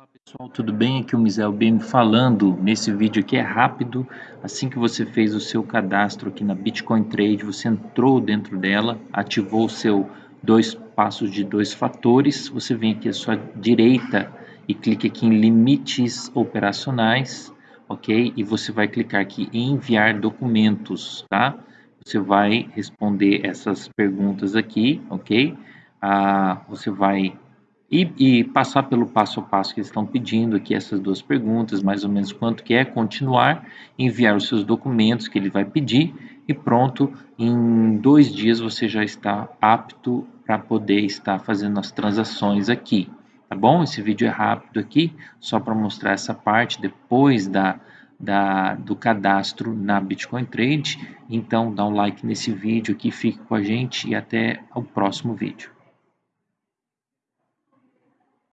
Olá pessoal, tudo bem? Aqui é o Misael BM falando. Nesse vídeo aqui é rápido. Assim que você fez o seu cadastro aqui na Bitcoin Trade, você entrou dentro dela, ativou o seu dois passos de dois fatores. Você vem aqui à sua direita e clica aqui em limites operacionais, ok? E você vai clicar aqui em enviar documentos, tá? Você vai responder essas perguntas aqui, ok? Ah, você vai e, e, passar pelo passo a passo que eles estão pedindo aqui, essas duas perguntas, mais ou menos quanto que é, continuar, enviar os seus documentos que ele vai pedir e pronto, em dois dias você já está apto para poder estar fazendo as transações aqui, tá bom? Esse vídeo é rápido aqui, só para mostrar essa parte depois da, da, do cadastro na Bitcoin Trade, então dá um like nesse vídeo aqui, fique com a gente e até o próximo vídeo.